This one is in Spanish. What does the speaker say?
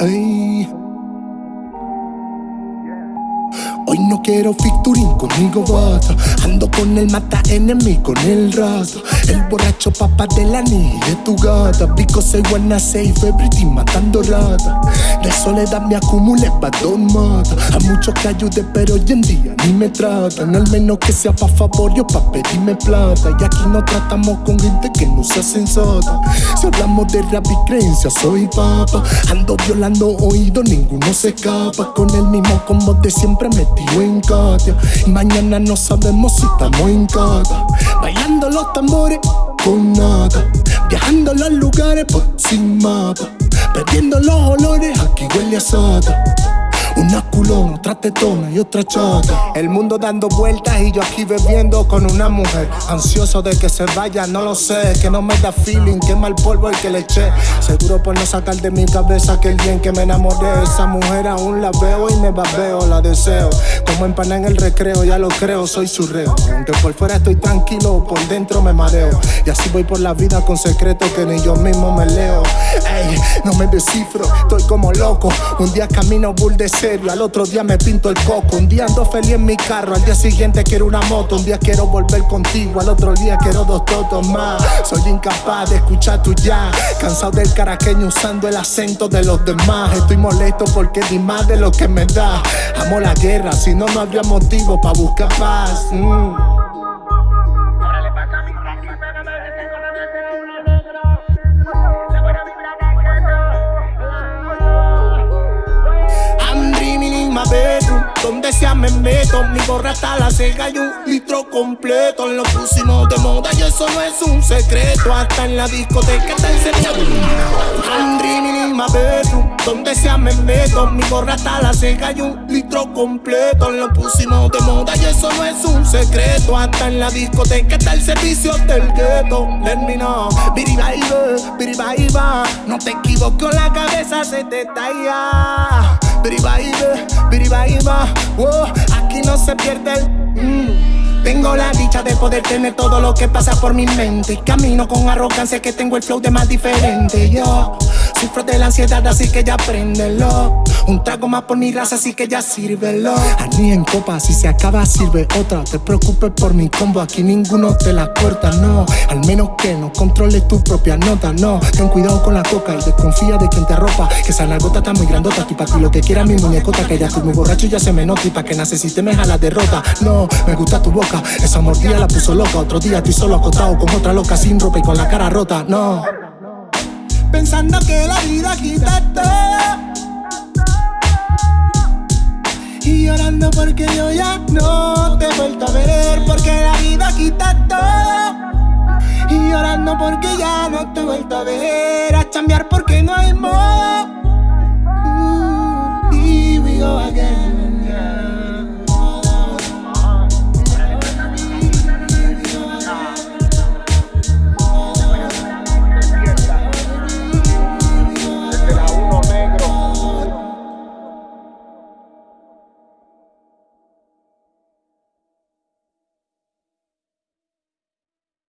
Ey. Hoy no quiero featuring conmigo bata Ando con el mata enemy con el rato. El borracho papá de la ni de tu gata. Because I wanna save everything matando rata. De soledad me acumulé pa' dos mata. A muchos que ayude pero hoy en día ni me tratan. Al menos que sea pa' favor yo pa' pedirme plata. Y aquí no tratamos con gente que no sea sensata. Si hablamos de rap y creencia soy papa. Ando violando oído, ninguno se escapa. Con el mismo combo de siempre me metido en Katia mañana no sabemos si estamos en casa Bailando los tambores con nada Viajando los lugares por sin mapa Perdiendo los olores, aquí huele a sata una culona, otra tetona y otra chata El mundo dando vueltas y yo aquí bebiendo con una mujer. Ansioso de que se vaya, no lo sé. Que no me da feeling, que mal polvo el que le eché. Seguro por no sacar de mi cabeza que el día en que me enamoré. Esa mujer aún la veo y me babeo, la deseo. Como empana en el recreo, ya lo creo, soy su reo. Aunque por fuera estoy tranquilo, por dentro me mareo. Y así voy por la vida con secretos que ni yo mismo me leo. Ey, no me descifro, estoy como loco. Un día camino bull de al otro día me pinto el coco. Un día ando feliz en mi carro, al día siguiente quiero una moto. Un día quiero volver contigo, al otro día quiero dos totos más. Soy incapaz de escuchar tu ya. Cansado del caraqueño usando el acento de los demás. Estoy molesto porque di más de lo que me da. Amo la guerra, si no, no habría motivo para buscar paz. Mm. Donde sea me meto, mi gorra está la ceja y un litro completo. Lo pusimos de moda y eso no es un secreto. Hasta en la discoteca está dreaming in my bedroom. Donde sea me meto, mi gorra está la ceja y un litro completo. Lo pusimos de moda y eso no es un secreto. Hasta en la discoteca está el servicio del gueto. Let me know, biriba, No te equivoques, la cabeza se te talla. Biribaíba, biribaíba, wow, aquí no se pierde el. Mm. Tengo la dicha de poder tener todo lo que pasa por mi mente. Camino con arrogancia que tengo el flow de más diferente. Yo sufro de la ansiedad, así que ya préndelo. Un trago más por mi raza, así que ya sírvelo. Ni en copa, si se acaba, sirve otra. Te preocupes por mi combo, aquí ninguno te la corta, no. Al menos que no controles tu propia nota, no. Ten cuidado con la coca y desconfía de quien te arropa. Que esa nalgota está muy grandota, y pa' ti lo que quiera mi muñecota. Que ya estoy muy borracho ya se me nota. Y pa' que necesite me la derrota. No, me gusta tu boca, esa mordida la puso loca. Otro día estoy solo acostado con otra loca sin ropa y con la cara rota, no. Pensando que la vida quita todo y llorando porque yo ya no te he vuelto a ver Porque la vida quita todo Y llorando porque ya no te he vuelto a ver A chambear porque no hay modo